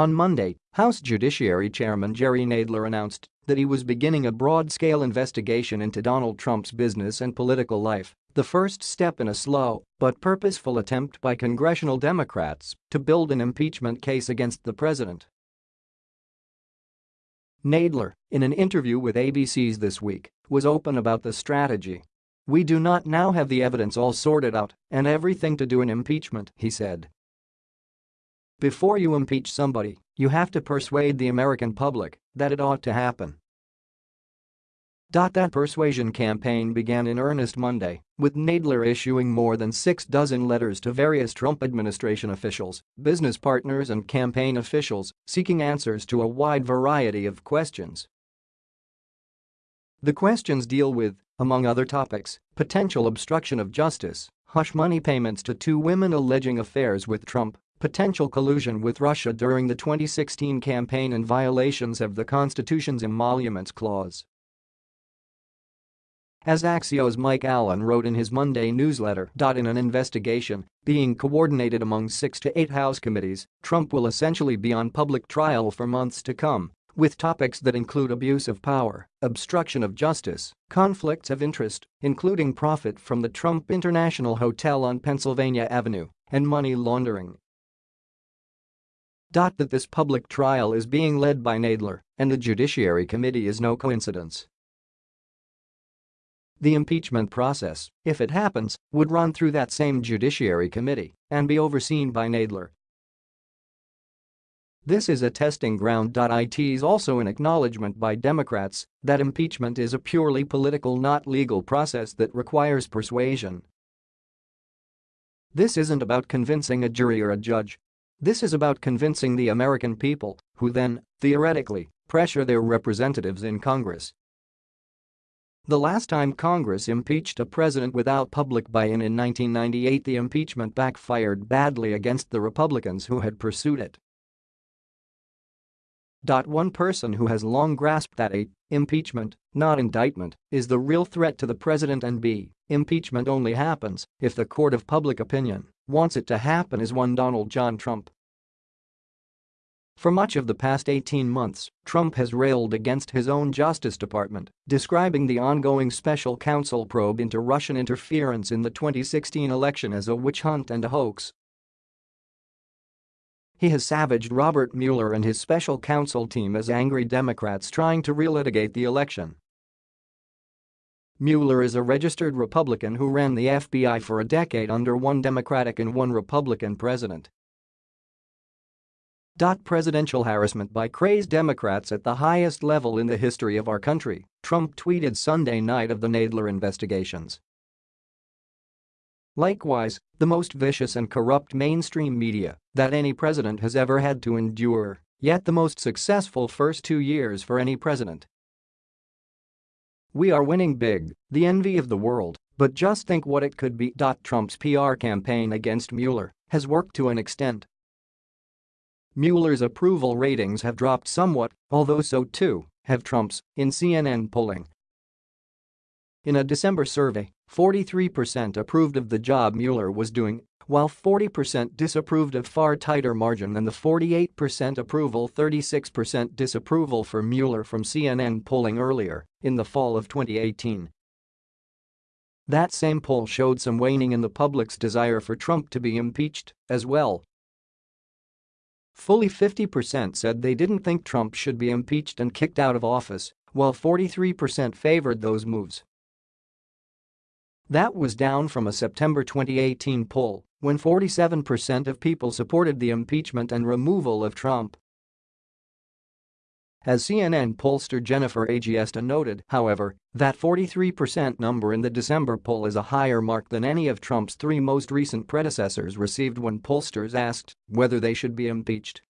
On Monday, House Judiciary Chairman Jerry Nadler announced that he was beginning a broad-scale investigation into Donald Trump's business and political life, the first step in a slow but purposeful attempt by congressional Democrats to build an impeachment case against the president. Nadler, in an interview with ABC's This Week, was open about the strategy. We do not now have the evidence all sorted out and everything to do an impeachment, he said. Before you impeach somebody, you have to persuade the American public that it ought to happen. That persuasion campaign began in earnest Monday, with Nadler issuing more than six dozen letters to various Trump administration officials, business partners and campaign officials, seeking answers to a wide variety of questions. The questions deal with, among other topics, potential obstruction of justice, hush money payments to two women alleging affairs with Trump, potential collusion with Russia during the 2016 campaign and violations of the Constitution's emoluments clause. As Axios' Mike Allen wrote in his Monday newsletter. In an investigation being coordinated among six to eight House committees, Trump will essentially be on public trial for months to come, with topics that include abuse of power, obstruction of justice, conflicts of interest, including profit from the Trump International Hotel on Pennsylvania Avenue, and money laundering. That this public trial is being led by Nadler and the Judiciary Committee is no coincidence. The impeachment process, if it happens, would run through that same Judiciary Committee and be overseen by Nadler. This is a testing ground. It is also an acknowledgement by Democrats that impeachment is a purely political not legal process that requires persuasion. This isn't about convincing a jury or a judge this is about convincing the American people, who then, theoretically, pressure their representatives in Congress. The last time Congress impeached a president without public buy-in in 1998 the impeachment backfired badly against the Republicans who had pursued it. One person who has long grasped that A. Impeachment, not indictment, is the real threat to the president and B. Impeachment only happens if the court of public opinion wants it to happen is one Donald John Trump. For much of the past 18 months, Trump has railed against his own Justice Department, describing the ongoing special counsel probe into Russian interference in the 2016 election as a witch hunt and a hoax. He has savaged Robert Mueller and his special counsel team as angry Democrats trying to relitigate the election. Mueller is a registered Republican who ran the FBI for a decade under one Democratic and one Republican president. Presidential harassment by crazed Democrats at the highest level in the history of our country, Trump tweeted Sunday night of the Nadler investigations. Likewise, the most vicious and corrupt mainstream media that any president has ever had to endure, yet the most successful first two years for any president. We are winning big, the envy of the world, but just think what it could be. Trump's PR campaign against Mueller has worked to an extent. Mueller's approval ratings have dropped somewhat, although so too have Trump's, in CNN polling. In a December survey, 43% approved of the job Mueller was doing while 40% disapproved of far tighter margin than the 48% approval 36% disapproval for Mueller from CNN polling earlier in the fall of 2018. That same poll showed some waning in the public's desire for Trump to be impeached as well. Fully 50% said they didn't think Trump should be impeached and kicked out of office, while 43% favored those moves. That was down from a September 2018 poll when 47% of people supported the impeachment and removal of Trump. As CNN pollster Jennifer Agiesta noted, however, that 43% number in the December poll is a higher mark than any of Trump's three most recent predecessors received when pollsters asked whether they should be impeached.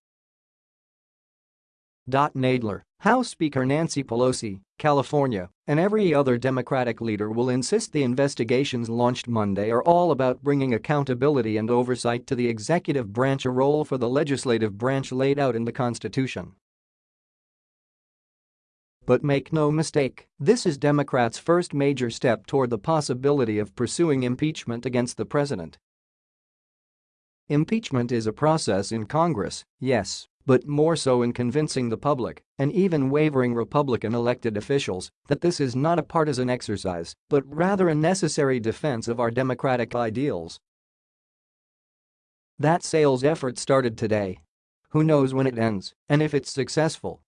Nadler, House Speaker Nancy Pelosi, California, and every other Democratic leader will insist the investigations launched Monday are all about bringing accountability and oversight to the executive branch a role for the legislative branch laid out in the Constitution. But make no mistake, this is Democrats' first major step toward the possibility of pursuing impeachment against the president. Impeachment is a process in Congress, yes, but more so in convincing the public and even wavering Republican elected officials that this is not a partisan exercise but rather a necessary defense of our democratic ideals. That sales effort started today. Who knows when it ends and if it's successful